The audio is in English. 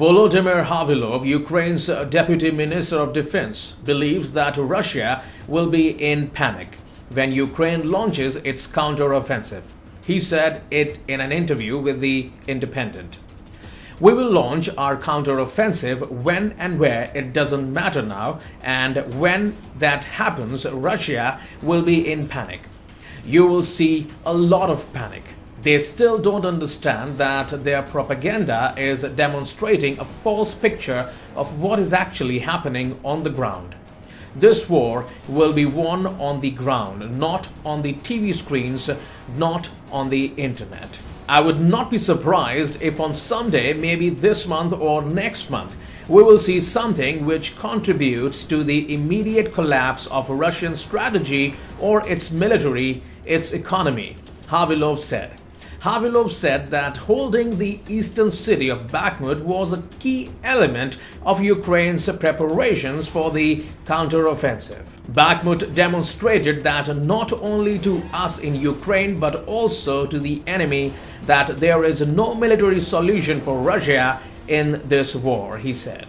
Volodymyr Havrylov, Ukraine's Deputy Minister of Defense, believes that Russia will be in panic when Ukraine launches its counteroffensive. He said it in an interview with The Independent. We will launch our counteroffensive when and where it doesn't matter now, and when that happens, Russia will be in panic. You will see a lot of panic. They still don't understand that their propaganda is demonstrating a false picture of what is actually happening on the ground. This war will be won on the ground, not on the TV screens, not on the internet. I would not be surprised if on some day, maybe this month or next month, we will see something which contributes to the immediate collapse of Russian strategy or its military, its economy, Havrylov said. Havrylov said that holding the eastern city of Bakhmut was a key element of Ukraine's preparations for the counteroffensive. Bakhmut demonstrated that not only to us in Ukraine but also to the enemy that there is no military solution for Russia in this war, he said.